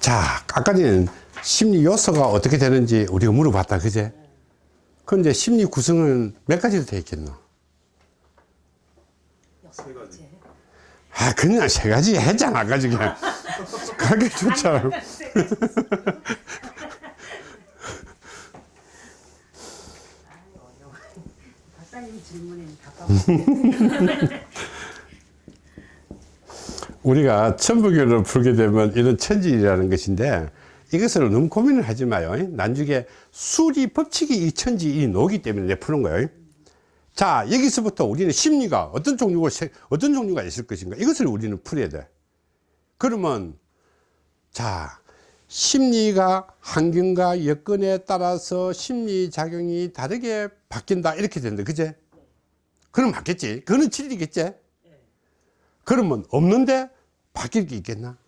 자, 아까 전에 심리 요소가 어떻게 되는지 우리가 물어봤다, 그제? 그런데 심리 구성은 몇 가지로 되어 있겠노? 세 가지. 아, 그냥 세 가지 했잖아, 아까 전에. 그게 좋잖아. 박사님 질문에 가까워. 우리가 천부교를 풀게 되면 이런 천지라는 것인데 이것을 너무 고민을 하지 마요. 나중에 수리 법칙이 이 천지 이 노기 때문에 내 푸는 거예요. 자, 여기서부터 우리는 심리가 어떤 종류가, 세- 어떤 종류가 있을 것인가 이것을 우리는 풀어야 돼. 그러면, 자, 심리가 환경과 여건에 따라서 심리작용이 다르게 바뀐다. 이렇게 된다. 그제? 그럼 맞겠지. 그거는 진리겠지. 그러면 없는데 바뀔 게 있겠나?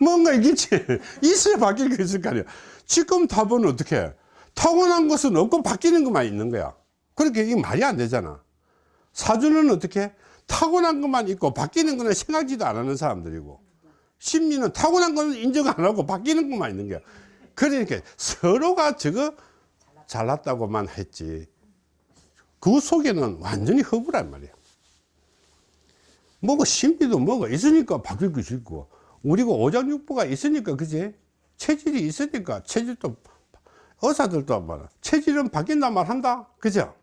뭔가 있겠지. 있어야 바뀔 게 있을 거 아니야. 지금 답은 어떻게 해? 타고난 것은 없고 바뀌는 것만 있는 거야. 그렇게 이게 말이 안 되잖아. 사주는 어떻게 해? 타고난 것만 있고 바뀌는 거는 생각지도 안 하는 사람들이고 심리는 타고난 거는 인정 안 하고 바뀌는 것만 있는 거야. 그러니까 서로가 저거 잘났다고만 했지. 그 속에는 완전히 허구란 말이야. 뭐가 심리도 뭐가 있으니까 바뀔 것이 있고. 우리가 오장육부가 있으니까 그지? 체질이 있으니까 체질도 의사들도 말아 체질은 바뀐단 말 한다? 그죠?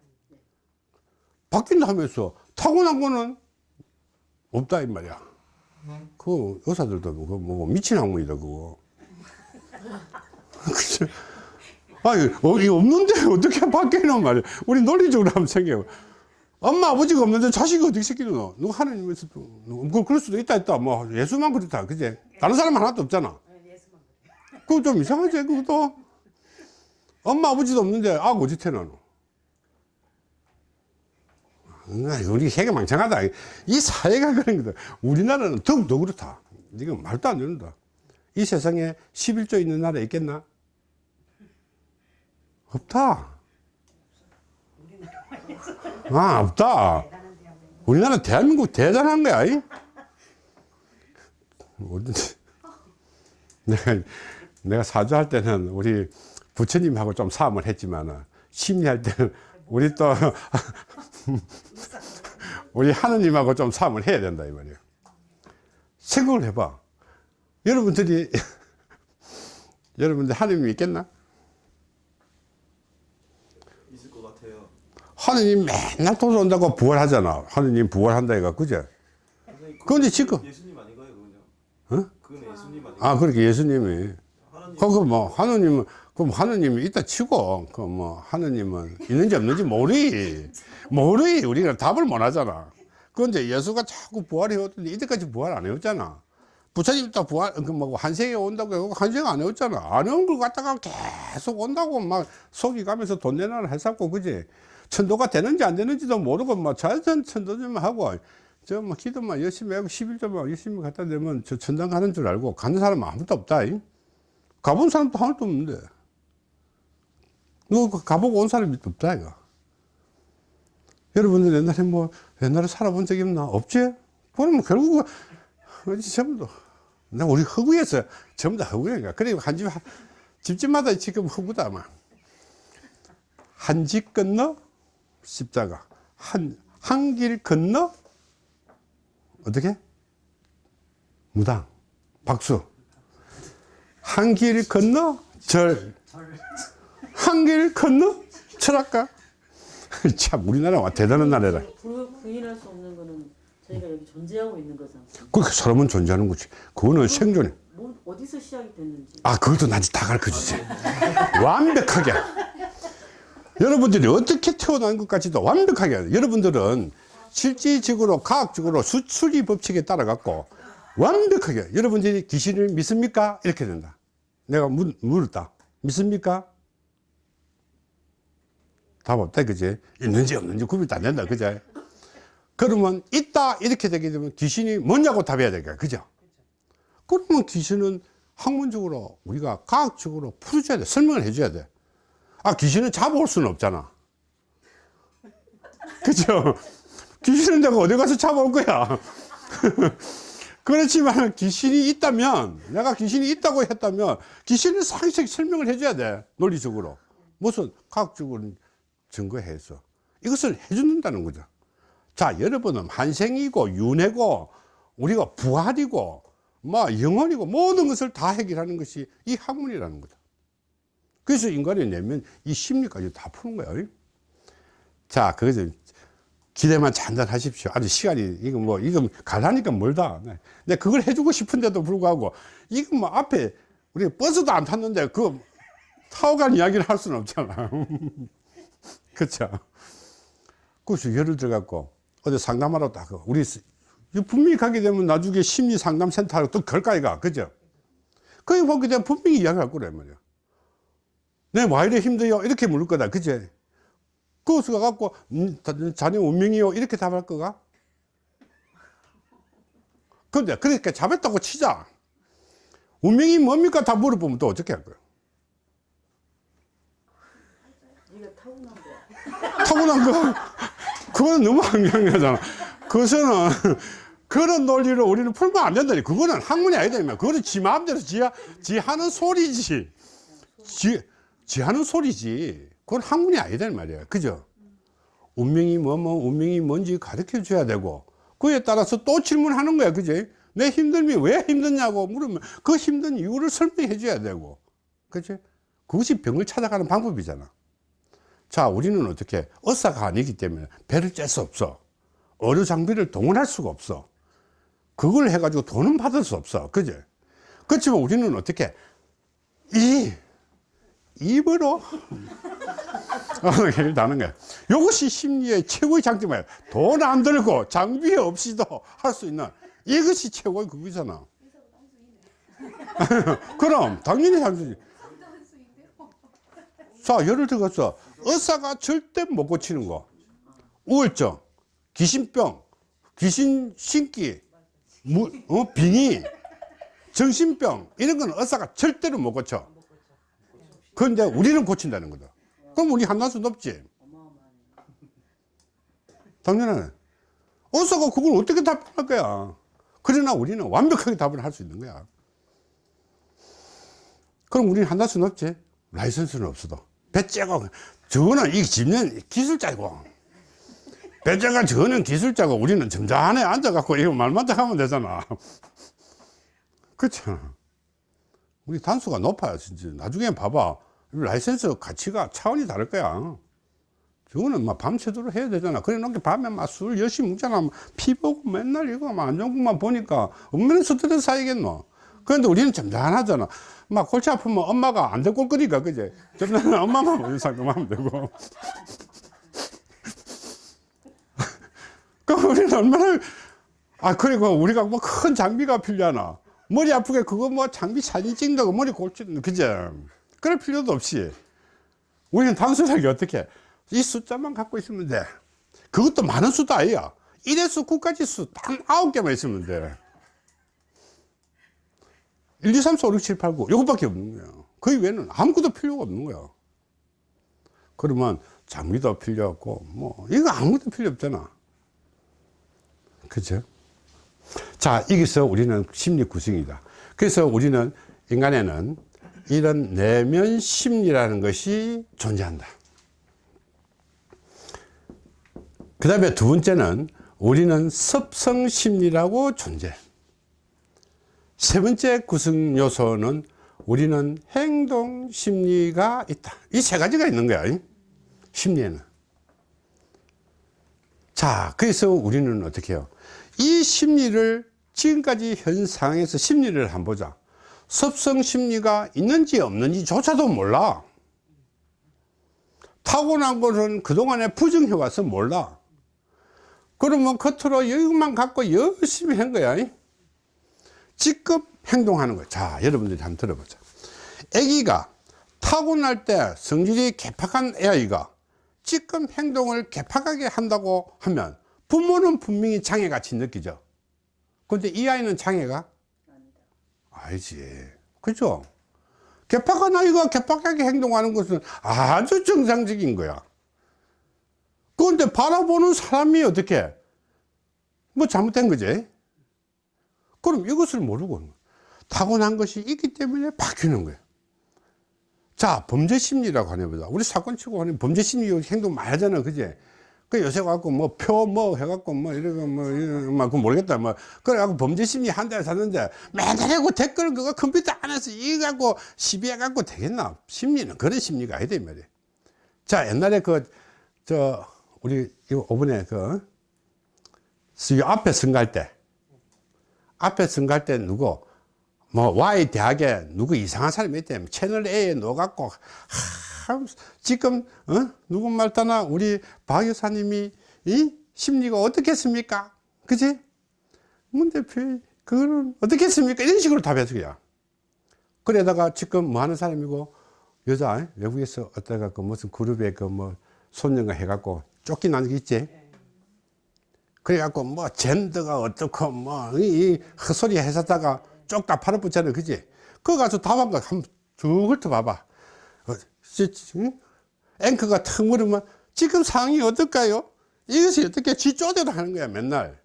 바뀐다 하면서 타고난 거는 없다 이 말이야. 그 의사들도 그거 뭐 미친 학문이다 그거. 그죠? 아니 없는데 어떻게 바뀌는 말이야? 우리 논리적으로 한번 생각해 엄마 아버지가 없는데 자식이 어떻게 새끼노 누가 하나님에서 또 뭐, 그럴 수도 있다 있다. 뭐 예수만 그렇다 그제? 다른 사람 하나도 없잖아. 그거 좀 이상하지 그것도? 엄마 아버지도 없는데 아 어디 태어나노? 아, 우리 세계 망창하다. 이 사회가 그런 거다. 우리나라는 더욱더 그렇다. 이건 말도 안 된다. 이 세상에 11조 있는 나라 있겠나? 없다 아 없다 우리나라 대한민국 대단한 거야. 내가 내가 사주할 때는 우리 부처님하고 좀 싸움을 했지만 심리할 때는 우리 또 우리 하느님하고 좀 싸움을 해야 된다 이 말이에요 생각을 해봐 여러분들이 여러분들 하느님이 있겠나? 있을 것 같아요. 하느님 맨날 돌아온다고 부활하잖아 하느님 부활한다 이가 그제? 그런데 지금- 예수님 아닌가요, 그건요? 어? 그건 예수님 아닌가요? 아 그렇게 예수님이 하나님 그, 뭐, 하느님은, 그럼 하느님이 있다 치고, 그 뭐, 하느님은 있는지 없는지 모르이. 모르이. 우리가 답을 못 하잖아. 그런데 예수가 자꾸 부활해 왔더니 이때까지 부활 안 해왔잖아. 부처님 또 부활, 그 뭐, 한세에 온다고 해고 한세가 안 해왔잖아. 안온걸 갖다가 계속 온다고 막 속이 가면서 돈 내놔를 했었고, 그지? 천도가 되는지 안 되는지도 모르고, 뭐, 자연 천도 좀 하고, 저, 뭐, 기도만 열심히 하고, 11조만 열심히 갖다 대면 저 천당 가는 줄 알고, 가는 사람은 아무도 없다. 이. 가본 사람도 하나도 없는데. 너 가보고 온 사람이 없다, 이거. 여러분들 옛날에 뭐, 옛날에 살아본 적이 없나? 없지? 그러면 결국은, 어디 전부 다, 나 우리 허구에서 전부 다 허구야. 그리고 한 집, 집집마다 지금 허구다, 아마. 한집 건너 십자가. 한, 한 길 건너 어떻게? 무당. 박수. 한 길 건너 절. 한 길 건너 철학가. 참 우리나라가 대단한 나라라. 부, 부인할 수 없는 거는 저희가 여기 존재하고 있는 거잖아. 그 사람은 존재하는 거지. 그거는 생존해. 뭐 어디서 시작이 됐는지. 아, 그것도 나한테 다 가르쳐 주지. 완벽하게. 여러분들이 어떻게 태어난 것까지도 완벽하게. 여러분들은 실질적으로 과학적으로 수출이 법칙에 따라 갖고 완벽하게 여러분들이 귀신을 믿습니까? 이렇게 된다. 내가 물, 물었다. 믿습니까? 답 없다, 그지? 있는지 없는지 구별도 안 된다, 그죠? 그러면 있다, 이렇게 되게 되면 귀신이 뭐냐고 답해야 될거야, 그죠? 그러면 귀신은 학문적으로 우리가 과학적으로 풀어줘야 돼. 설명을 해줘야 돼. 아, 귀신은 잡아올 수는 없잖아. 그죠? 귀신은 내가 어디 가서 잡아올 거야. 그렇지만 귀신이 있다면 내가 귀신이 있다고 했다면 귀신을 상식 설명을 해줘야 돼 논리적으로 무슨 과학적으로 증거해서 이것을 해준다는 거죠 자 여러분은 환생이고 윤회고 우리가 부활이고 뭐 영혼이고 모든 것을 다 해결하는 것이 이 학문이라는 거죠 그래서 인간이 내면 이 심리까지 다 푸는 거예요 자 그것을 기대만 잔잔 하십시오. 아주 시간이, 이거 뭐, 이거 가라니까 멀다. 네. 근데 그걸 해주고 싶은데도 불구하고, 이거 뭐 앞에, 우리 버스도 안 탔는데, 그, 타고 간 이야기를 할 수는 없잖아. 그쵸? 그래서 예를 들어갖고, 어디 상담하러 딱, 우리, 분명히 가게 되면 나중에 심리 상담센터로 또 걸까이가, 그죠? 거기 보게 되면 분명히 이야기할 거란 말이야. 네, 와 이래 힘들요? 이렇게 물을 거다. 그죠? 그것을 가갖고 음, 자- 자네 운명이요. 이렇게 답할 거가? 근데 그러니까 잡았다고 치자. 운명이 뭡니까? 다 물어보면 또 어떻게 할 거야? 네가 타고난 거야. 타고난 거? 그거는 너무 황당하잖아. 그것은 그런 논리를 우리는 풀면 안 된다니. 그거는 학문이 아니다 면 그거는 지 마음대로 지, 지 하는 소리지. 지, 지 하는 소리지. 그건 학문이 아니다 이 말이야 그죠? 운명이 뭐뭐 운명이 뭔지 가르쳐 줘야 되고 그에 따라서 또 질문하는 거야. 그지? 내 힘듦이 왜 힘드냐고 물으면 그 힘든 이유를 설명해 줘야 되고. 그지? 그것이 병을 찾아가는 방법이잖아. 자 우리는 어떻게? 의사가 아니기 때문에 배를 짤 수 없어. 의료 장비를 동원할 수가 없어. 그걸 해가지고 돈은 받을 수 없어. 그지? 그렇지만 우리는 어떻게? 이 입으로? 해결 다는 거야. 이것이 심리의 최고의 장점이야. 돈안 들고 장비 없이도 할 수 있는 이것이 최고의 그거잖아. 그럼 당연히 장수지. 자 예를 들어서 의사가 절대 못 고치는 거. 우울증 귀신병 귀신 신기 무, 어, 빙의 정신병 이런 건 의사가 절대로 못 고쳐 그런데 우리는 고친다는 거다. 그럼 우리 한단수 높지. 당연하네 의사가 그걸 어떻게 답할 거야? 그러나 우리는 완벽하게 답을 할 수 있는 거야. 그럼 우리는 한단수 높지. 라이선스는 없어도. 배째고 저거는 이 집는 기술자고. 배째가 저거는 기술자고 우리는 점잖에 앉아갖고 이거 말만 딱 하면 되잖아. 그렇죠 우리 단수가 높아요 진짜. 나중에 봐봐. 라이센스 가치가 차원이 다를 거야. 저거는 막 밤새도록 해야 되잖아. 그래 놓게 밤에 막 술 열심히 먹잖아. 막피 보고 맨날 이거 막 안정국만 보니까 얼마나 스트레스 쌓이겠노? 그런데 우리는 점잖하잖아. 막 골치 아프면 엄마가 안 데리고 올 거니까 그제? 점잖은 엄마만 우리 상담하면 되고. 그럼 우리는 얼마나 아 그리고 우리가 뭐 큰 장비가 필요하나 머리 아프게 그거 뭐 장비 사진 찍는다고 머리 골치는 그제 그럴 필요도 없이. 우리는 단순하게 어떻게? 이 숫자만 갖고 있으면 돼. 그것도 많은 수도 아니야. 1에서 9까지 수단 9개만 있으면 돼. 1, 2, 3, 4, 5, 6, 7, 8, 9 이것밖에 없는 거야. 그 외에는 아무것도 필요가 없는 거야. 그러면 장비도 필요 없고 뭐 이거 아무것도 필요 없잖아. 그죠 자 여기서 우리는 심리 구성이다. 그래서 우리는 인간에는 이런 내면 심리라는 것이 존재한다. 그 다음에 두 번째는 우리는 습성 심리라고 존재. 세 번째 구성 요소는 우리는 행동 심리가 있다. 이 세 가지가 있는 거야 이? 심리에는. 자 그래서 우리는 어떻게 해요? 이 심리를 지금까지 현 상황에서 심리를 한번 보자. 습성 심리가 있는지 없는지 조차도 몰라. 타고난 것은 그동안의 부정해 와서 몰라. 그러면 겉으로 이것만 갖고 열심히 한 거야. 지금 행동하는 거야 자 여러분들이 한번 들어보자. 아기가 타고날 때 성질이 개팍한 아이가 지금 행동을 개팍하게 한다고 하면 부모는 분명히 장애같이 느끼죠 근데 이 아이는 장애가 알지 그죠 개팍한 아이가 개팍하게 행동하는 것은 아주 정상적인 거야 그런데 바라보는 사람이 어떻게 뭐 잘못된 거지 그럼 이것을 모르고 타고난 것이 있기 때문에 바뀌는 거예요. 자, 범죄 심리라고 하네 보자. 우리 사건 치고 하는 범죄 심리 행동 많이 하잖아. 그제? 그 요새 갖고 뭐 표 뭐 해갖고 뭐 이러고 뭐 그거 모르겠다. 뭐 그래갖고 범죄 심리 한 달 샀는데 맨날 하고 댓글 그거 컴퓨터 안에서 이거 갖고 시비해 갖고 되겠나? 심리는 그런 심리가 아니다 이 말이에요. 자, 옛날에 그 저 우리 이거 오번에 그 수요 앞에 선거할 때 앞에 선거할 때 누구 뭐 Y 대학에 누구 이상한 사람이 있대 채널 A에 넣어갖고 하, 지금 어? 누구 말따나 우리 박 여사님이 이 심리가 어떻겠습니까? 그지? 문 대표 그거는 어떻겠습니까? 이런 식으로 답해서 그야 그래다가 지금 뭐 하는 사람이고 여자 외국에서 어디가 그 무슨 그룹에 그 뭐 손녀가 해갖고 쫓겨나는 게 있지? 그래갖고 뭐 젠더가 어떻고 뭐이 헛소리 해서다가 쪽다 팔아붙잖아 그지? 그거 가서 답한 거 한번 쭉 훑어봐봐. 어? 앵커가 턱 물으면 지금 상황이 어떨까요? 이것이 어떻게 지 쪼대로 하는 거야 맨날.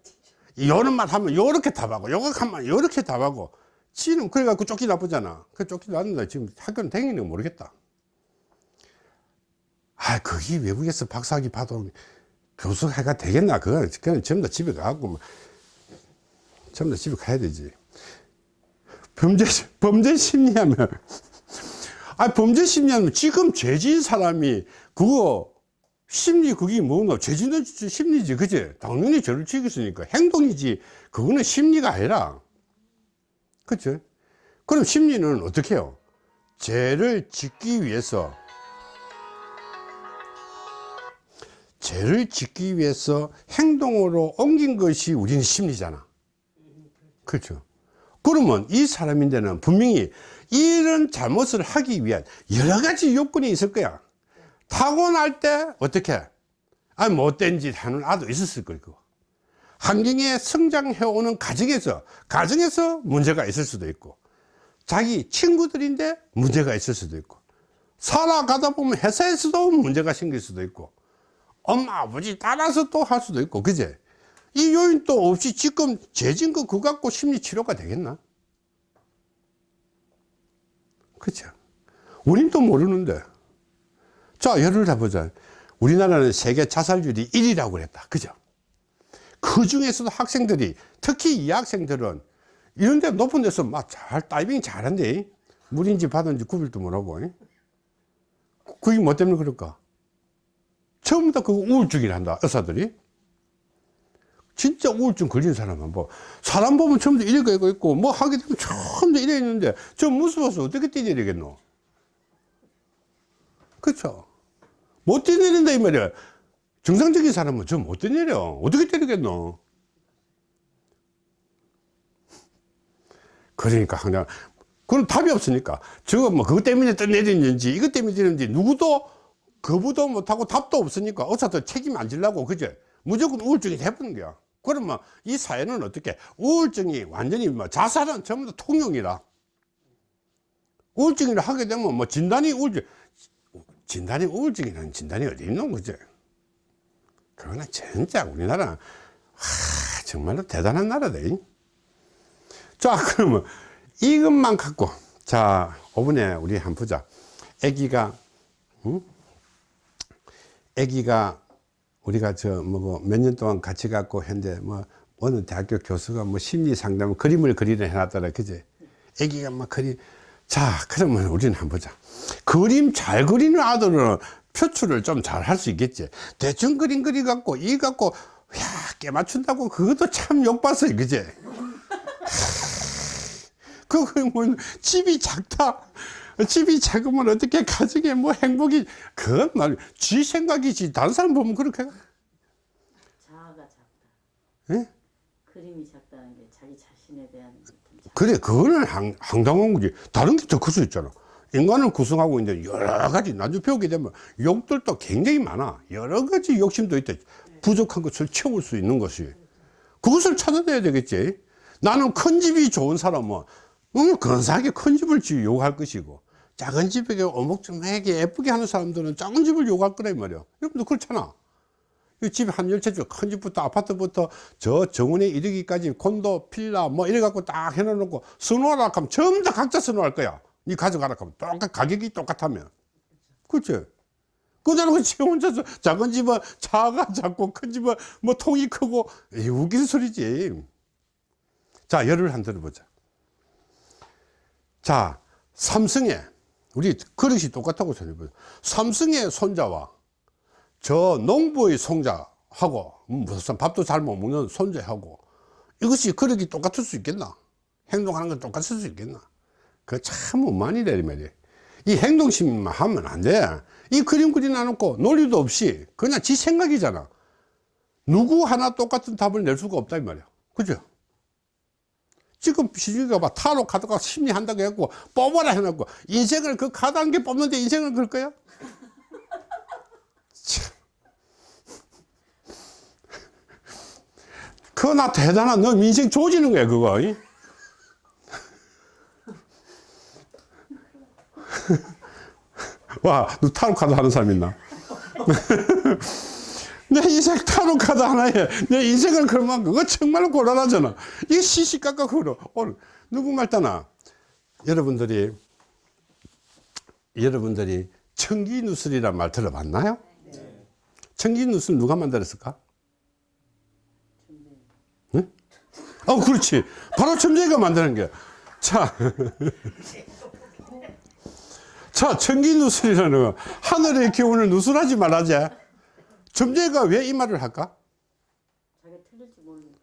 요런 말 하면 요렇게 답하고 요거 하면 요렇게 답하고. 지는 그래갖고 쫓기 나쁘잖아. 그 쫓기 나는데 지금 학교는 거 모르겠다. 아 거기 외국에서 박사학위 받아 교수 해가 되겠나 그건. 그냥 전부 다 집에 가갖고 뭐 전부 다 집에 가야 되지. 범죄 범죄 심리하면 아 범죄 심리하면 지금 죄진 사람이 그거 심리 그게 뭐노? 죄진은 심리지 그지? 당연히 죄를 지겠으니까 행동이지. 그거는 심리가 아니라. 그죠 그럼 심리는 어떻게 해요? 죄를 짓기 위해서. 죄를 짓기 위해서 행동으로 옮긴 것이 우리는 심리잖아. 그렇죠? 그러면 이 사람인데는 분명히 이런 잘못을 하기 위한 여러 가지 요건이 있을 거야. 타고날 때 어떻게? 아 못된 짓 하는 아도 있었을 거고 환경에 성장해 오는 가정에서 가정에서 문제가 있을 수도 있고 자기 친구들인데 문제가 있을 수도 있고 살아가다 보면 회사에서도 문제가 생길 수도 있고 엄마 아버지 따라서 또 할 수도 있고 그제? 이 요인 또 없이 지금 죄진 거 그거 갖고 심리 치료가 되겠나 그죠 우린 또 모르는데. 자 예를 들어보자. 우리나라는 세계 자살률이 1위라고 그랬다. 그죠? 그 중에서도 학생들이 특히 이 학생들은 이런 데 높은 데서 막 잘 다이빙 잘한대. 물인지 바다인지 구별도 못하고. 그게 뭐 때문에 그럴까? 처음부터 그 우울증이란다 의사들이 진짜 우울증 걸린 사람은 뭐 사람 보면 처음부터 이래 거 있고 뭐 하게 되면 처음부터 이래 있는데 저 무서워서 어떻게 뛰내리겠노? 그쵸 못 뛰내린다 이 말이야. 정상적인 사람은 저 못 뛰내려. 어떻게 때리겠노? 그러니까 그냥 그건 답이 없으니까 저거 뭐 그것 때문에 떠내리는지 이것 때문에 뛰는지 누구도 거부도 못하고 답도 없으니까 의사도 책임 안 지려고 그제 무조건 우울증이 해버린 거야 그러면 이 사회는 어떻게 우울증이 완전히 뭐 자살은 전부 다 통용이라 우울증이라 하게 되면 뭐 진단이 우울증 진단이 우울증이라는 진단이 어디 있는 거지 그거는 진짜 우리나라 하, 정말로 대단한 나라다 잉? 자 그러면 이것만 갖고 자 5분에 우리 한번 보자 애기가 응? 애기가 우리가 저 뭐 몇 년 동안 같이 갖고 했는데 뭐 어느 대학교 교수가 뭐 심리 상담 그림을 그리려 해놨더라. 그제 애기가 막 그리 자 그러면 우리는 한번 보자. 그림 잘 그리는 아들은 표출을 좀 잘 할 수 있겠지. 대충 그림 그리 갖고 이 갖고 야 깨 맞춘다고 그것도 참 욕봤어요 그제 그거 뭐 집이 작다 집이 작으면 어떻게 가정에 뭐 행복이 그건 말지 생각이지. 다른 사람 보면 그렇게 자아가 작다. 예? 그림이 작다는 게 자기 자신에 대한 그래 그거는 황, 황당한 거지. 다른 게 더 클 수 있잖아. 인간을 구성하고 있는데 여러 가지 나중에 배우게 되면 욕들도 굉장히 많아. 여러 가지 욕심도 있다. 부족한 것을 채울 수 있는 것이. 그것을 찾아내야 되겠지. 나는 큰 집이 좋은 사람은 너무 근사하게 큰 집을 지 요구할 것이고 작은 집에게 오목조목하게 예쁘게 하는 사람들은 작은 집을 요구할 거란 말이야 여러분도 그렇잖아 이 집에 한 열채 줄, 큰 집부터 아파트부터 저 정원에 이르기까지 콘도, 필라 뭐 이래 갖고 딱 해놓고 선호하라 하면 전부 다 각자 선호할 거야. 니 가져가라 하면 똑같, 가격이 똑같다면. 그치? 그자는 지 혼자서 작은 집은 차가 작고 큰 집은 뭐 통이 크고 이 웃긴 소리지. 자, 예를 한 들어보자. 자, 삼성에 우리 그릇이 똑같다고 생각해보자. 삼성의 손자와 저 농부의 손자하고 음, 무슨 밥도 잘 못 먹는 손자하고 이것이 그릇이 똑같을 수 있겠나? 행동하는 건 똑같을 수 있겠나? 그참 오만이래 이 말이야. 이 행동심만 하면 안 돼. 이 그림 그려놔놓고 논리도 없이 그냥 지 생각이잖아. 누구 하나 똑같은 답을 낼 수가 없다 이 말이야. 그죠? 지금 시중에 봐 타로 카드가 심리한다고 했고 뽑아라 해놓고 인생을 그 카드 한 개 뽑는데 인생을 걸 거야? 참. 그거 나 대단한 너 인생 조지는 거야 그거 이? 와, 너 타로 카드 하는 사람 있나? 내 인생 타로 카드 하나에 내 인생을 걸면 그거 정말로 곤란하잖아. 이게 시시각각 걸어. 오늘 누구 말따나 여러분들이 여러분들이 청기누설이란 말 들어봤나요? 청기누설 누가 만들었을까? 응? 어, 그렇지. 바로 첨재가 만드는 게. 자. 자, 청기누설이라는 거. 하늘의 기운을 누설하지 말라지. 점재가 왜 이 말을 할까? 자기가 틀릴지 모르니까.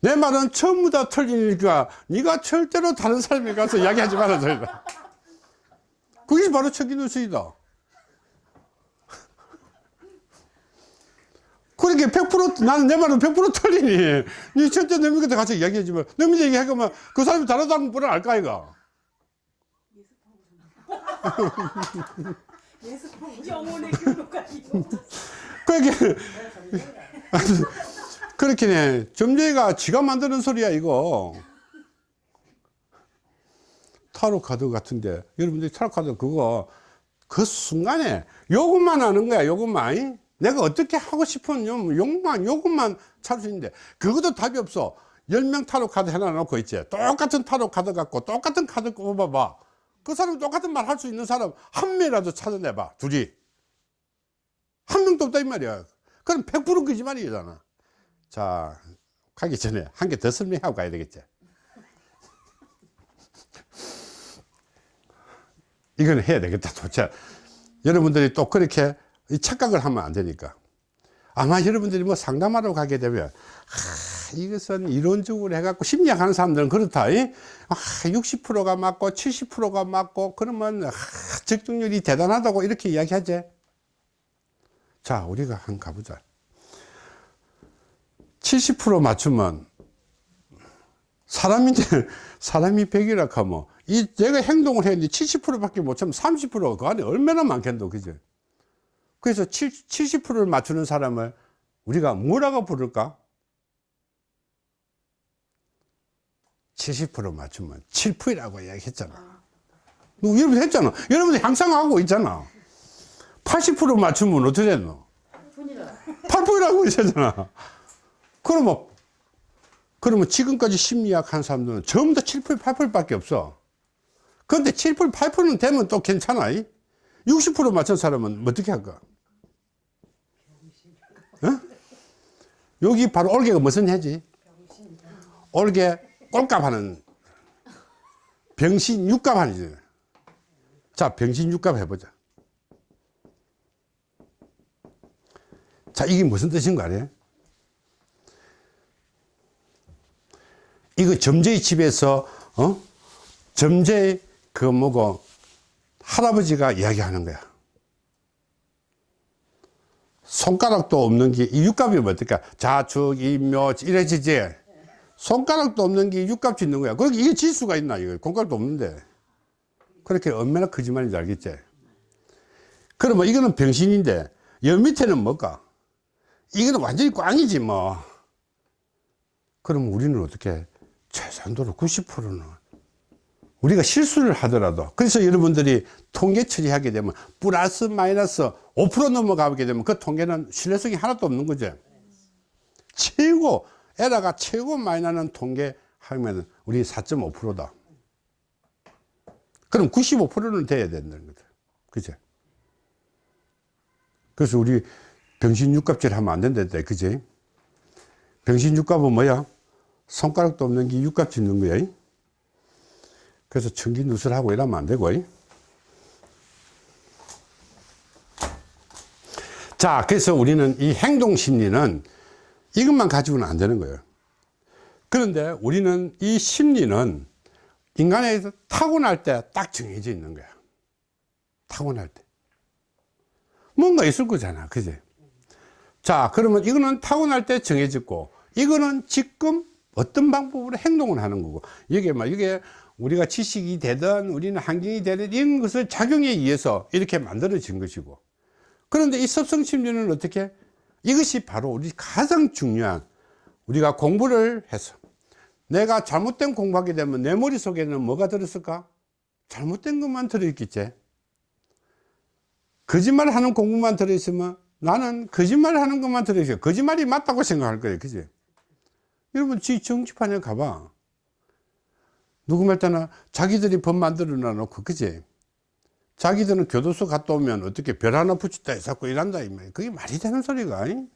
내 말은 전부 다 틀리니까 네가 절대로 다른 사람에 가서 이야기하지 말아야 그게 바로 청기누설이다. 그렇게 100% 나는 내 말은 100% 틀리니 네 절대 내 밑에 가서 이야기하지 마. 내 밑에 얘기하면 그 사람이 다르다는 뻔을 알까 아이가? 영혼의 이거. 그렇게 그렇게 점쟁이가 지가 만드는 소리야 이거. 타로 카드 같은데. 여러분들이 타로 카드 그거 그 순간에 요것만 하는 거야 요것만. 이? 내가 어떻게 하고 싶은 요- 욕만 요것만 찾을 수 있는데. 그것도 답이 없어. 10명 타로 카드 해놔 놓고 있지. 똑같은 타로 카드 갖고 똑같은 카드 뽑아봐 그 사람 똑같은 말 할 수 있는 사람 한 명이라도 찾아내봐 둘이. 한 명도 없다 이 말이야. 그럼 100% 거짓말이잖아 자 가기 전에 한 개 더 설명하고 가야 되겠지. 이건 해야 되겠다 도대체. 여러분들이 또 그렇게 이 착각을 하면 안 되니까. 아마 여러분들이 뭐 상담하러 가게 되면 아, 이것은 이론적으로 해갖고 심리학 하는 사람들은 그렇다 이? 아, 60%가 맞고 70%가 맞고 그러면 아, 적중률이 대단하다고 이렇게 이야기하지? 자 우리가 한 가보자. 70% 맞추면 사람인데 사람이 100이라 하면 이 내가 행동을 했는데 70%밖에 못 참으면 30%가 그 안에 얼마나 많겠노 그죠 그래서 70%를 맞추는 사람을 우리가 뭐라고 부를까 70% 맞추면 7%라고 이야기했잖아 여러분 했잖아 여러분들 항상 하고 있잖아 80% 맞추면 어떻게 됐노 뿐이라. 8%라고 있잖아. 그러면, 그러면 지금까지 심리학 한 사람들은 전부 다 7%, 8%밖에 없어. 그런데 7%, 8%는 되면 또 괜찮아. 60% 맞춘 사람은 어떻게 할까? 어? 여기 바로 올개가 무슨 해지? 올개 꼴값 하는 병신 육값 하는 자, 병신 육값 해보자. 자, 이게 무슨 뜻인 거 알아요? 이거 점제의 집에서, 어? 점제의 그 뭐고, 할아버지가 이야기하는 거야. 손가락도 없는 게, 이 육값이면 어떨까? 자축, 임묘, 이래지지. 손가락도 없는 게 육값 짓는 거야. 그렇게 이게 질 수가 있나, 이거. 손가락도 없는데. 그렇게 얼마나 거짓말인지 알겠지? 그러면 이거는 병신인데, 여 밑에는 뭘까? 이거는 완전히 꽝이지 뭐 그럼 우리는 어떻게 최소한도로 90%는 우리가 실수를 하더라도 그래서 여러분들이 통계 처리하게 되면 플러스 마이너스 5% 넘어가게 되면 그 통계는 신뢰성이 하나도 없는 거죠. 최고, 에라가 최고 많이 나는 통계 하면 우리 4.5%다. 그럼 95%는 돼야 된다는 거다. 그죠? 그래서 우리 병신 육갑질 하면 안 된다. 그지? 병신 육갑은 뭐야? 손가락도 없는 게 육갑 짓는 거야. 그래서 청기 누설하고 이러면 안 되고. 자, 그래서 우리는 이 행동 심리는 이것만 가지고는 안 되는 거예요. 그런데 우리는 이 심리는 인간에 서 타고날 때 딱 정해져 있는 거야. 타고날 때. 뭔가 있을 거잖아. 그지? 자, 그러면 이거는 타고날 때 정해졌고, 이거는 지금 어떤 방법으로 행동을 하는 거고, 이게 막, 이게 우리가 지식이 되든, 우리는 환경이 되든, 이런 것을 작용에 의해서 이렇게 만들어진 것이고, 그런데 이 섭성심리는 어떻게? 이것이 바로 우리 가장 중요한, 우리가 공부를 해서, 내가 잘못된 공부하게 되면 내 머릿속에는 뭐가 들었을까? 잘못된 것만 들어있겠지. 거짓말 하는 공부만 들어있으면 나는 거짓말 하는 것만 들어있어요. 거짓말이 맞다고 생각할 거예요. 그지? 여러분, 지 정치판에 가봐. 누구 말따나 자기들이 법 만들어 놔놓고, 그지? 자기들은 교도소 갔다 오면 어떻게 별 하나 붙였다 해서 일한다. 이 말이야. 그게 말이 되는 소리가. 이?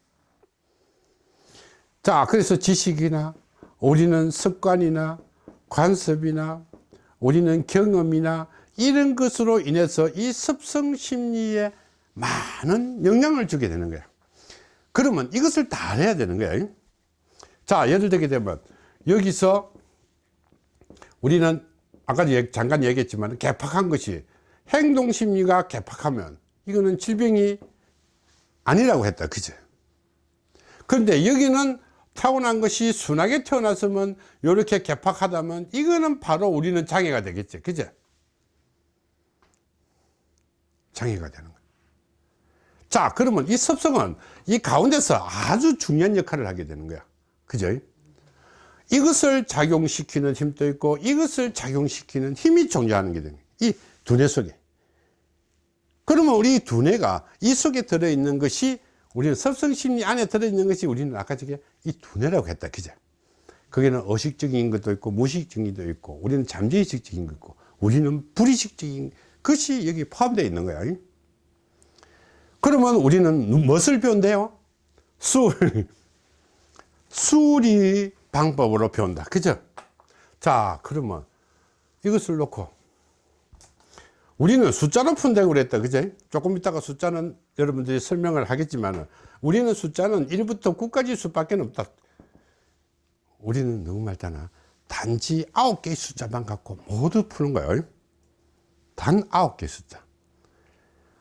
자, 그래서 지식이나 우리는 습관이나 관습이나 우리는 경험이나 이런 것으로 인해서 이 습성 심리에 많은 영향을 주게 되는 거야. 그러면 이것을 다 해야 되는 거야. 자, 예를 들게 되면 여기서 우리는 아까 잠깐 얘기했지만 개팍한 것이 행동 심리가 개팍하면 이거는 질병이 아니라고 했다. 그죠? 그런데 여기는 타고난 것이 순하게 태어났으면 이렇게 개팍하다면 이거는 바로 우리는 장애가 되겠죠. 그죠? 장애가 되는 거예요. 자, 그러면 이 습성은 이 가운데서 아주 중요한 역할을 하게 되는 거야. 그죠? 이것을 작용시키는 힘도 있고 이것을 작용시키는 힘이 존재하는 게. 이 두뇌 속에. 그러면 우리 이 두뇌가 이 속에 들어있는 것이 우리는 섭성심리 안에 들어있는 것이 우리는 아까 저게 이 두뇌라고 했다. 그죠? 거기는 의식적인 것도 있고 무의식적인 것도 있고 우리는 잠재의식적인 것도 있고 우리는 불의식적인 것이 여기 포함되어 있는 거야. 그러면 우리는 무엇을 배운대요? 술. 수리 방법으로 배운다. 그죠? 자, 그러면 이것을 놓고 우리는 숫자로 푼다고 그랬다. 그죠? 조금 이따가 숫자는 여러분들이 설명을 하겠지만 우리는 숫자는 1부터 9까지 수밖에 없다. 우리는 너무 말잖아. 단지 9개의 숫자만 갖고 모두 푸는 거예요. 단 9개 숫자.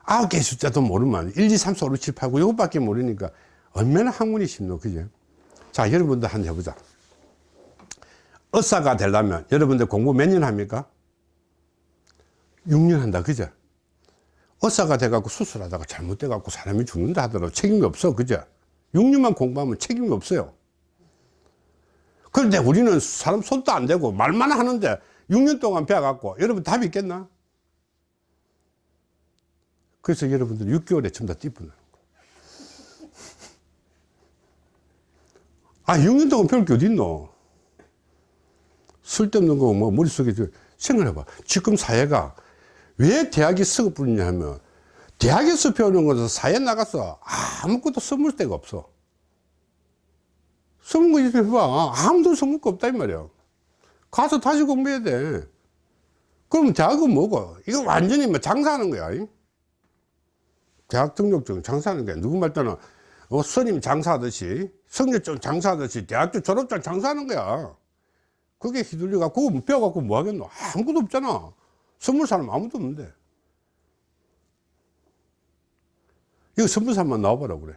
9개 숫자도 모르면 1, 2, 3, 4, 5, 6, 7, 8, 9 이것밖에 모르니까 얼마나 학문이 쉽노. 그죠? 자, 여러분들 한번 해보자. 의사가 되려면 여러분들 공부 몇 년 합니까? 6년 한다. 그죠? 의사가 돼갖고 수술하다가 잘못돼갖고 사람이 죽는다 하더라도 책임이 없어. 그죠? 6년만 공부하면 책임이 없어요. 그런데 우리는 사람 손도 안 대고 말만 하는데 6년 동안 배워갖고 여러분 답이 있겠나? 그래서 여러분들 6개월에 전부 다 띠뿌는 아, 6년 동안 배울 게 어딨노? 쓸데없는 거, 뭐, 머릿속에, 저- 생각해봐. 지금 사회가 왜 대학이 뿌리냐 하면, 대학에서 배우는 것은 사회 나가서 아무것도 써볼 데가 없어. 써본 거 있으면 해봐. 아무도 써볼 거 없다, 이 말이야. 가서 다시 공부해야 돼. 그럼 대학은 뭐고? 이거 완전히 뭐 장사하는 거야. 이? 대학 등록증 장사하는 거야. 누구 말 때는, 어, 스님 장사하듯이, 성적증 장사하듯이, 대학교 졸업장 장사하는 거야. 그게 휘둘려 갖고, 그거 배워갖고 뭐 하겠노? 아무것도 없잖아. 선물 사람 아무도 없는데. 이거 선물 사람만 나와보라 그래.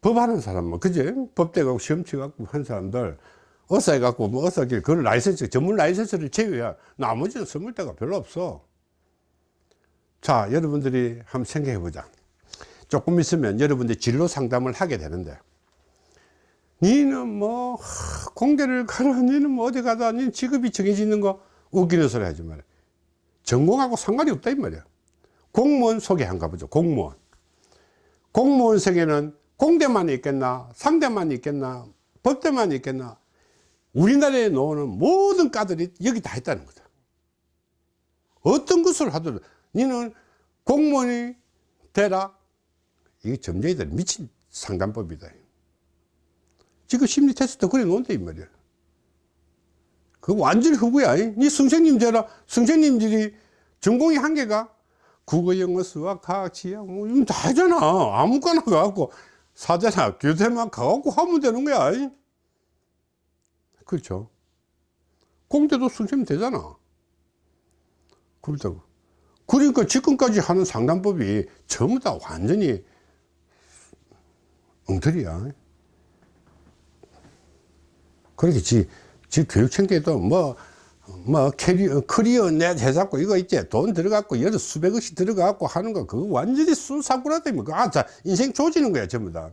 법하는 사람만, 그지? 법대 가고 시험 치갖고 한 사람들, 의사 해 갖고, 뭐 의사길, 그걸 라이센스, 전문 라이센스를 제외야. 나머지는 선물 대가 별로 없어. 자, 여러분들이 한번 생각해 보자. 조금 있으면 여러분들 진로 상담을 하게 되는데, 니는 뭐, 하, 공대를 가라, 니는 뭐 어디 가다, 니는 직업이 정해지는 거, 웃기는 소리 하지 말아. 전공하고 상관이 없다, 이 말이야. 공무원 소개 한가 보죠. 공무원. 공무원 세계는 공대만 있겠나, 상대만 있겠나, 법대만 있겠나. 우리나라에 나오는 모든 과들이 여기 다 있다는 거다. 어떤 것을 하더라도 너는 공무원이 되라. 이게 점쟁이들 미친 상담법이다. 지금 심리 테스트 그래 놓은데 이 말이야. 그거 완전히 흑우야. 니 선생님 되라. 선생님들이 전공이 한 개가 국어, 영어, 수학, 과학, 지학, 뭐, 이건 다 하잖아. 아무거나 가갖고, 사자나 교대만 가갖고 하면 되는 거야. 그렇죠. 공대도 선생님 되잖아. 그렇다고. 그러니까 지금까지 하는 상담법이 전부 다 완전히 엉터리야. 그렇게 지, 지 교육청계도 뭐, 뭐, 캐리어, 커리어 넷 해갖고 이거 있지. 돈 들어갖고 여러 수백억씩 들어갖고 하는 거, 그거 완전히 순사구라다니. 아, 자, 인생 조지는 거야, 전부 다.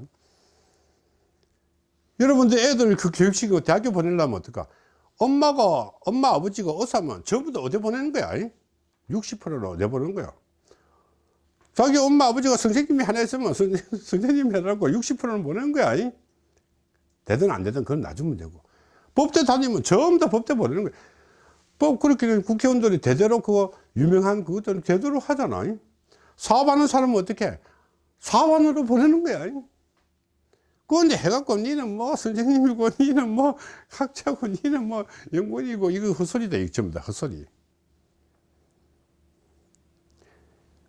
여러분들 애들 그 교육시키고 대학교 보내려면 어떨까? 엄마가, 엄마, 아버지가 어사면 저부터 어디 보내는 거야? 60%로 내보내는 거야. 자기 엄마, 아버지가 선생님이 하나 있으면 선, 선생님이 해라고 60%는 보내는 거야. 되든 안 되든 그건 놔주면 되고. 법대 다니면 전부 다 법대 보내는 거야. 법 그렇게 국회의원들이 대대로 그거 유명한 그것들은 대대로 하잖아. 사업하는 사람은 어떻게? 사업안으로 보내는 거야. 그런데 해갖고 니는 뭐 선생님이고 니는 뭐 학자고 니는 뭐 연구원이고 이거 헛소리다 이거 전부 다 헛소리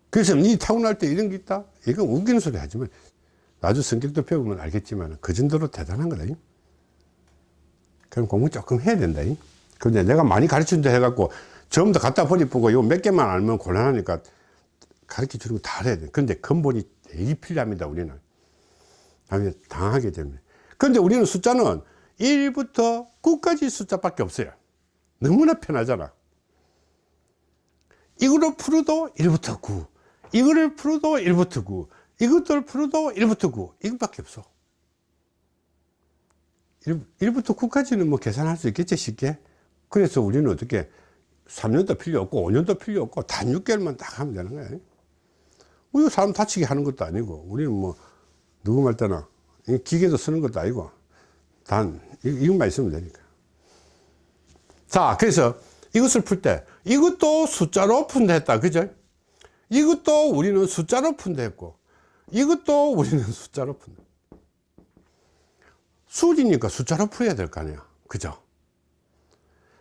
그래서 니 타고날 때 이런 게 있다 이거 웃기는 소리 하지만 나중 성격도 배우면 알겠지만 그 정도로 대단한 거다 그럼 공부 조금 해야 된다 근데 내가 많이 가르친다 해갖고 전부 다 갖다 버리고 이거 몇 개만 알면 곤란하니까 가르쳐 주는 거다 해야 돼 근데 근본이 되게 필요합니다 우리는 다음에 당하게 됩니다. 그런데 우리는 숫자는 1부터 9까지 숫자밖에 없어요. 너무나 편하잖아. 이거를 풀어도 1부터 9. 이거를 풀어도 1부터 9. 이것들 풀어도 1부터 9. 이것밖에 없어. 1, 부터 9까지는 뭐 계산할 수 있겠지, 쉽게. 그래서 우리는 어떻게 3년도 필요 없고 5년도 필요 없고 단 6개월만 딱 하면 되는 거야. 우리 사람 다치게 하는 것도 아니고 우리는 뭐 누구 말 때나 기계도 쓰는 것도 아니고 단 이- 이것만 있으면 되니까 자 그래서 이것을 풀 때 이것도 숫자로 푼다 했다 그죠 이것도 우리는 숫자로 푼다 했고 이것도 우리는 숫자로 푼다 수리니까 숫자로 풀어야 될 거 아니야 그죠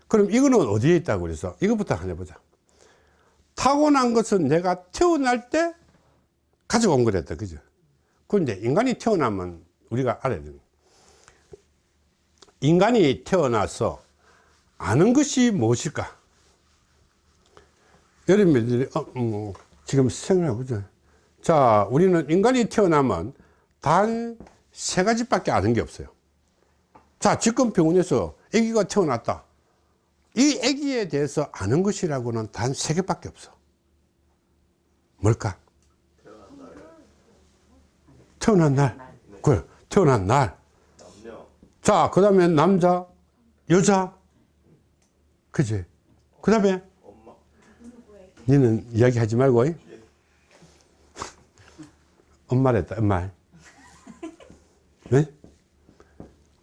그럼 이거는 어디에 있다고 그래서 이것부터 한번 해보자 타고난 것은 내가 태어날 때 가지고 온 거랬다 그죠 그런데 인간이 태어나면 우리가 알아야 돼요. 인간이 태어나서 아는 것이 무엇일까? 여러분들이 어, 음, 지금 생각해 보죠. 자, 우리는 인간이 태어나면 단 세 가지밖에 아는 게 없어요. 자, 지금 병원에서 아기가 태어났다. 이 아기에 대해서 아는 것이라고는 단 세 개밖에 없어. 뭘까? 태어난 날. 그래, 태어난 날. 남녀 자, 그 다음에 남자, 여자. 그지? 그 다음에 니는 이야기 하지 말고. 이? 엄마랬다, 엄마. 네?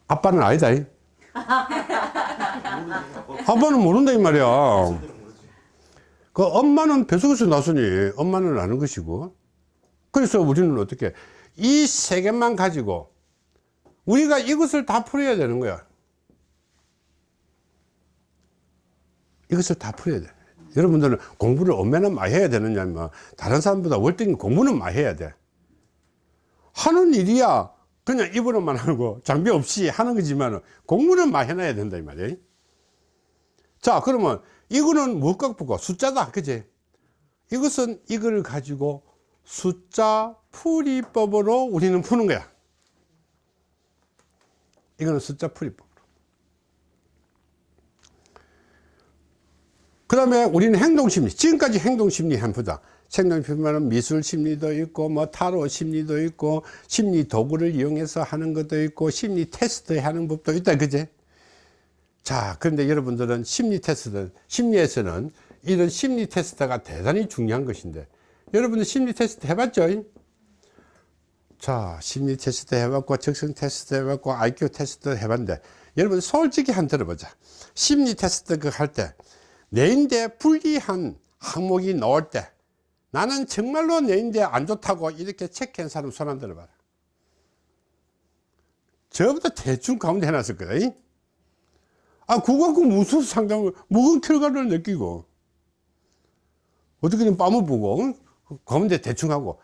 아빠는 아니다. 이? 아빠는 모른다, 이 말이야. 그 엄마는 뱃속에서 나서니 엄마는 아는 것이고. 그래서 우리는 어떻게 이 세 개만 가지고 우리가 이것을 다 풀어야 되는 거야. 이것을 다 풀어야 돼. 여러분들은 공부를 얼마나 많이 해야 되느냐, 뭐, 다른 사람보다 월등히 공부는 많이 해야 돼. 하는 일이야. 그냥 입으로만 하고 장비 없이 하는 거지만 공부는 많이 해놔야 된다, 이 말이야. 자, 그러면 이거는 무엇과 보고 숫자다. 그지? 이것은 이걸 가지고 숫자 풀이법으로 우리는 푸는 거야. 이거는 숫자 풀이법. 그 다음에 우리는 행동심리. 지금까지 행동심리 한번 보자. 행동심리는 미술 심리도 있고, 뭐, 타로 심리도 있고, 심리 도구를 이용해서 하는 것도 있고, 심리 테스트 하는 법도 있다. 그제? 자, 그런데 여러분들은 심리 테스트, 심리에서는 이런 심리 테스트가 대단히 중요한 것인데, 여러분들 심리 테스트 해봤죠? 자, 심리 테스트 해봤고, 적성 테스트 해봤고, IQ 테스트 해봤는데, 여러분 솔직히 한 들어보자. 심리 테스트 그 할 때, 내인데 불리한 항목이 나올 때, 나는 정말로 내인데 안 좋다고 이렇게 체크한 사람 손 안 들어봐라. 전부 다 대충 가운데 해놨을 거야. 아, 그거 갖고 무슨 상담을, 무슨 결과를 느끼고, 어떻게든 빰을 보고, 응? 가운데 대충 하고,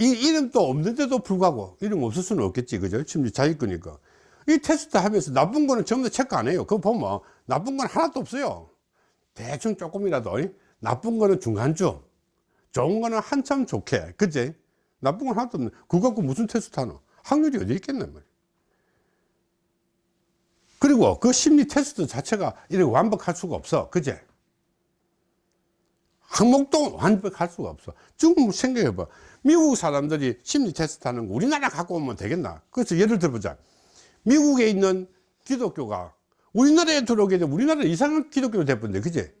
이 이름도 없는데도 불구하고, 이름 없을 수는 없겠지, 그죠? 심리 자기 거니까. 이 테스트 하면서 나쁜 거는 전부 다 체크 안 해요. 그거 보면, 나쁜 건 하나도 없어요. 대충 조금이라도, 응? 나쁜 거는 중간쯤, 좋은 거는 한참 좋게, 그지? 나쁜 건 하나도 없네. 그거 갖고 무슨 테스트 하노? 확률이 어디 있겠네, 말. 그리고 그 심리 테스트 자체가 이렇게 완벽할 수가 없어. 그제? 항목도 완벽할 수가 없어. 지금 생각해봐. 미국 사람들이 심리 테스트 하는 거 우리나라 갖고 오면 되겠나? 그래서 예를 들어보자. 미국에 있는 기독교가 우리나라에 들어오게 되면 우리나라 이상한 기독교가 돼버린대. 그제?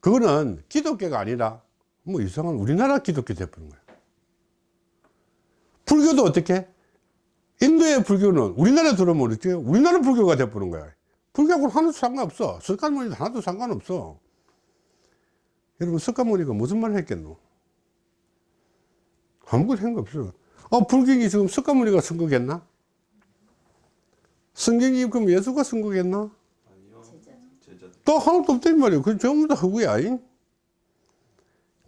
그거는 기독교가 아니라 뭐 이상한 우리나라 기독교 돼버린 거야. 불교도 어떻게? 인도의 불교는 우리나라에 들어오면 어떻게 우리나라 불교가 돼버린 거야. 불교하고는 하나도 상관없어. 석가모니도 하나도 상관없어. 여러분, 석가모니가 무슨 말을 했겠노? 아무것도 한거 없어. 어, 불경이 지금 석가모니가 쓴 거겠나? 성경이 그럼 예수가 쓴 거겠나? 아니요. 제자들. 또 하나도 없단 말이야. 그 전부 다 허구야. 잉?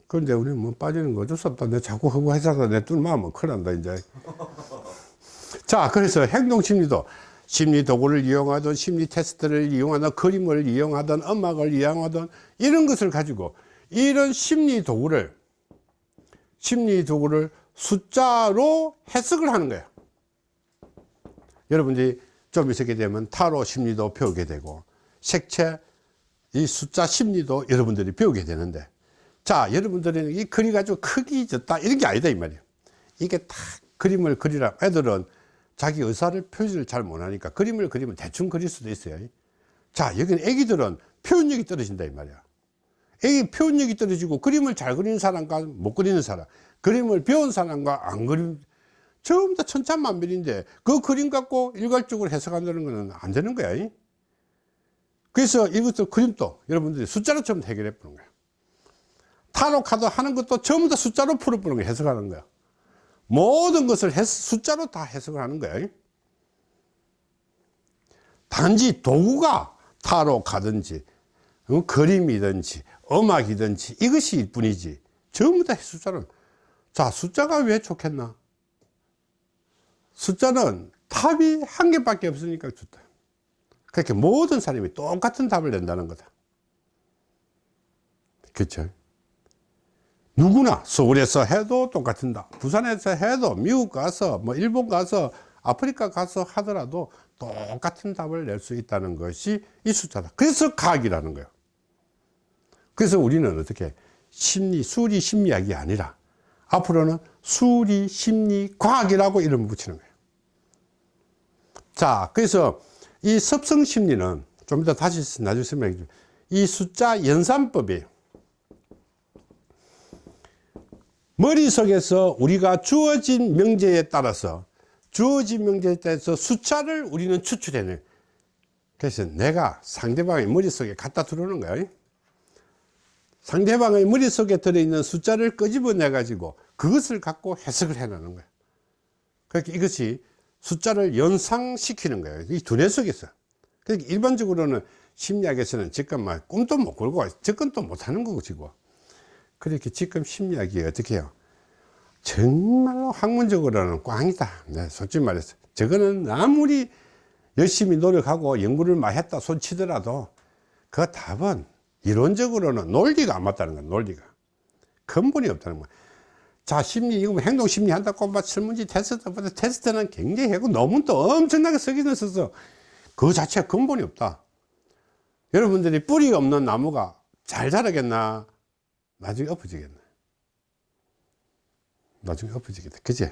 그런데 우리 뭐 빠지는 거 어쩔 수 없다. 내 자꾸 허구 해서 내 뚫으면 하면 큰일 난다, 이제. 자, 그래서 행동 심리도 심리 도구를 이용하든 심리 테스트를 이용하든 그림을 이용하든 음악을 이용하든 이런 것을 가지고 이런 심리 도구를 심리 도구를 숫자로 해석을 하는 거예요. 여러분들이 좀 있게 되면 타로 심리도 배우게 되고 색채 이 숫자 심리도 여러분들이 배우게 되는데 자 여러분들은 이 그리 가지고 크기 졌다. 이런 게 아니다 이 말이에요. 이게 다 그림을 그리라. 애들은 자기 의사를 표시를 잘 못하니까 그림을 그리면 대충 그릴 수도 있어요. 자 여기는 애기들은 표현력이 떨어진다 이 말이야. 애기 표현력이 떨어지고 그림을 잘 그리는 사람과 못 그리는 사람 그림을 배운 사람과 안 그림 전부 다 천차만별인데 그 그림 갖고 일괄적으로 해석한다는 것은 안 되는 거야 이? 그래서 이것도 그림도 여러분들이 숫자로 좀 해결해 보는 거야 타로 카드 하는 것도 전부 다 숫자로 풀어보는 거야 해석하는 거야. 모든 것을 해- 숫자로 다 해석을 하는 거야. 단지 도구가 타로 가든지 어, 그림이든지 음악이든지 이것이 일 뿐이지. 전부 다 숫자로. 자 숫자가 왜 좋겠나? 숫자는 답이 한 개밖에 없으니까 좋다. 그렇게 모든 사람이 똑같은 답을 낸다는 거다. 그렇죠 누구나 서울에서 해도 똑같은 답 부산에서 해도 미국 가서 뭐 일본 가서 아프리카 가서 하더라도 똑같은 답을 낼 수 있다는 것이 이 숫자다. 그래서 과학이라는 거예요. 그래서 우리는 어떻게 심리 수리 심리학이 아니라 앞으로는 수리 심리 과학이라고 이름을 붙이는 거예요. 자 그래서 이 섭성 심리는 좀 이따 다시 나중에 설명해 줄이 숫자 연산법이에요 머릿속에서 우리가 주어진 명제에 따라서 주어진 명제에 따라서 숫자를 우리는 추출해내. 그래서 내가 상대방의 머릿속에 갖다 들어오는 거야. 상대방의 머릿속에 들어있는 숫자를 끄집어내 가지고 그것을 갖고 해석을 해내는 거야. 그러니까 이것이 숫자를 연상시키는 거예요 이 두뇌 속에서. 그러니까 일반적으로는 심리학에서는 막 꿈도 못 꿀고 접근도 못 하는 거고 그렇게 지금 심리학이 어떻게 해요? 정말로 학문적으로는 꽝이다. 네, 솔직히 말해서. 저거는 아무리 열심히 노력하고 연구를 많이 했다 손 치더라도 그 답은 이론적으로는 논리가 안 맞다는 거야 논리가. 근본이 없다는 거야 자 심리 이거 뭐 행동 심리 한다고 막 설문지 테스트보다 테스트는 굉장히 하고 논문도 엄청나게 쓰기는 써서 그 자체가 근본이 없다. 여러분들이 뿌리 없는 나무가 잘 자라겠나 나중에 엎어지겠네. 나중에 엎어지겠다 그지?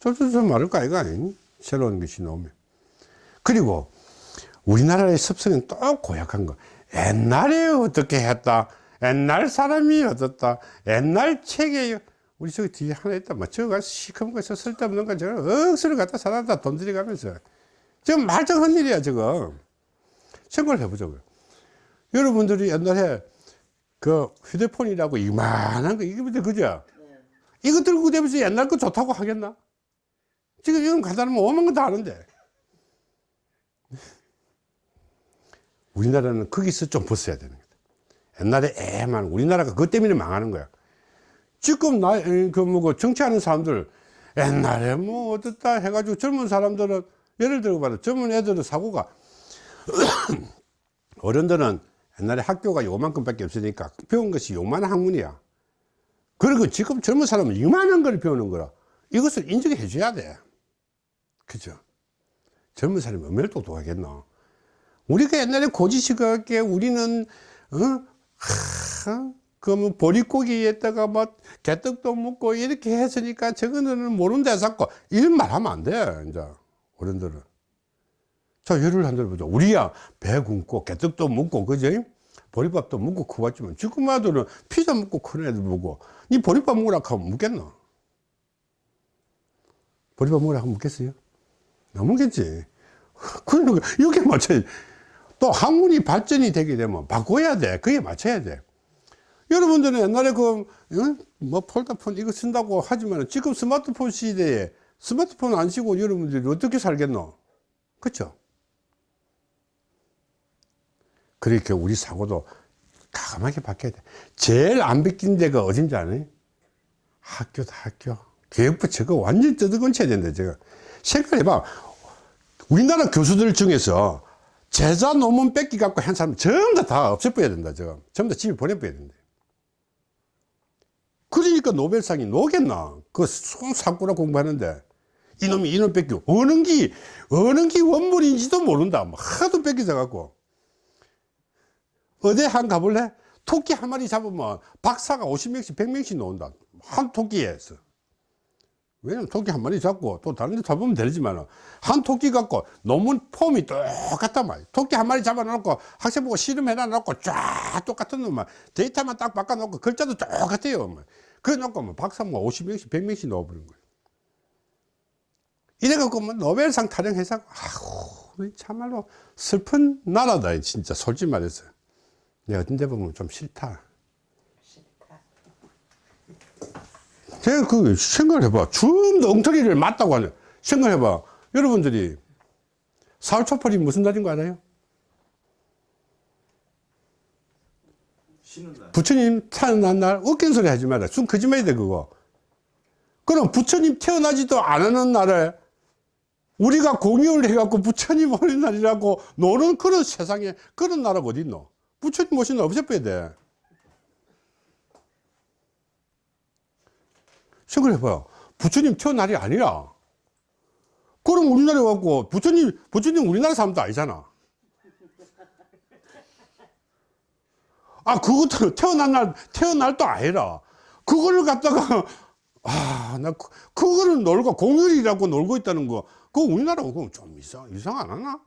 쫄쫄쫄 말할 거 아이가 아니 새로운 것이 나오면. 그리고 우리나라의 습성은 또 고약한 거. 옛날에 어떻게 했다? 옛날 사람이 어떻다? 옛날 책에 우리 저기 뒤에 하나 있다. 뭐 저거 시커먼 거서 쓸데없는 거 저거 억수로 갖다 사다. 돈 들여가면서. 지금 말짱한 일이야 지금. 생각을 해보자고요. 여러분들이 옛날에 그 휴대폰이라고 이만한 거 이게 그죠 네. 이거 들고 다니면서 옛날 거 좋다고 하겠나 지금 이건 간단하면 오만 건다 아는데 우리나라는 거기서 좀 벗어야 되는 거다. 옛날에 애만 우리나라가 그것 때문에 망하는 거야. 지금 나, 그 뭐고 정치하는 사람들 옛날에 뭐 어떻다 해가지고 젊은 사람들은 예를 들어 봐라. 젊은 애들은 사고가 어른들은 옛날에 학교가 요만큼밖에 없으니까 배운 것이 요만한 학문이야. 그리고 지금 젊은 사람은 이만한 걸 배우는 거라. 이것을 인정해 줘야 돼. 그죠? 젊은 사람이 얼마나 똑똑하겠노? 우리가 옛날에 고지식하게 우리는 어? 하, 그뭐 보릿고기에다가 뭐 개떡도 먹고 이렇게 했으니까 저거는 모른다 자꾸 이런 말 하면 안돼 이제 어른들은 자 예를 한들 보자 우리야 배 굶고 개떡도 먹고 그지 보리밥도 먹고 커왔지만 지금 아들은 피자 먹고 큰 애들 보고 니 보리밥 먹으라 하면 묻겠노 보리밥 먹으라 하면 묻겠어요 안 묻겠지 그러니까 이렇게 맞춰야 돼. 또 학문이 발전이 되게 되면 바꿔야 돼. 그게 맞춰야 돼. 여러분들은 옛날에 그, 응? 뭐 폴더폰 이거 쓴다고 하지만 지금 스마트폰 시대에 스마트폰 안 쓰고 여러분들이 어떻게 살겠노? 그쵸? 그러니까 우리 사고도 가감하게 바뀌어야 돼. 제일 안 바뀐 데가 어딘지 아니? 학교다, 학교. 교육부 저거 완전 뜯어건쳐야 된다, 저거. 생각해봐. 우리나라 교수들 중에서 제자 논문 뺏기 갖고 한 사람 전부 다, 다 없애버려야 된다, 저거. 전부 다 집에 보내버려야 된다. 그러니까 노벨상이 노겠나? 그 손사꾸라 공부하는데. 이놈이 이놈 뺏기고, 어느 기, 어느 기 원물인지도 모른다. 뭐 하도 뺏기져갖고. 어디 한 가볼래? 토끼 한 마리 잡으면 박사가 50명씩, 100명씩 나온다. 한 토끼에서. 왜냐면 토끼 한 마리 잡고 또 다른 데 잡으면 되지만 한 토끼 갖고 논문 폼이 똑같단 말이야. 토끼 한 마리 잡아놓고 학생 보고 실험해놔 놓고 쫙 똑같은 놈만 데이터만 딱 바꿔놓고 글자도 똑같아요. 뭐. 그래 놓고 뭐 박사 뭐 50명씩 100명씩 넣어버린 거예요. 이래갖고 뭐 노벨상 타령해서 아우 참말로 슬픈 나라다 진짜 솔직히 말해서 내가 어떤 데 보면 좀 싫다. 제가 그 생각을 해봐. 좀더 엉터리를 맞다고 하는 생각해봐. 여러분들이 사흘초팔이 무슨 날인 거 날. 부처님 태어난 날 웃긴 소리 하지 마라. 순 거짓말이 돼 그거. 그럼 부처님 태어나지도 않은 날에 우리가 공유를 해갖고 부처님 오는 날이라고 노는 그런 세상에 그런 나라가 어디 있노? 부처님 모신 날 없애버려야 돼. 생각해봐요. 부처님 태어난 날이 아니라. 그럼 우리나라에 와갖고 부처님, 부처님 우리나라 사람도 아니잖아. 아, 그것도 태어난 날, 태어날 도 아니라. 그거를 갖다가, 아, 나, 그, 그거를 놀고, 공휴일이라고 놀고 있다는 거, 그거 우리나라가 그거 좀 이상, 이상 안 하나?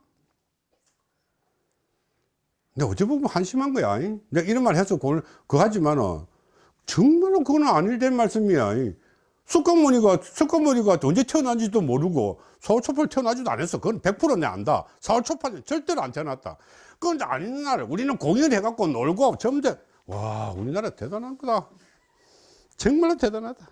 근데 어찌 보면 한심한 거야. 이. 내가 이런 말 해서 그걸, 그거 하지만은, 정말로 그거는 아닐 된 말씀이야. 이. 석가모니가, 석가모니가 언제 태어난지도 모르고, 사월초팔 태어나지도 않았어. 그건 100%내 안다. 사월초팔 절대로 안 태어났다. 그건 아닌 날, 우리는 공연해 갖고 놀고, 점점, 와, 우리나라 대단한 거다. 정말로 대단하다.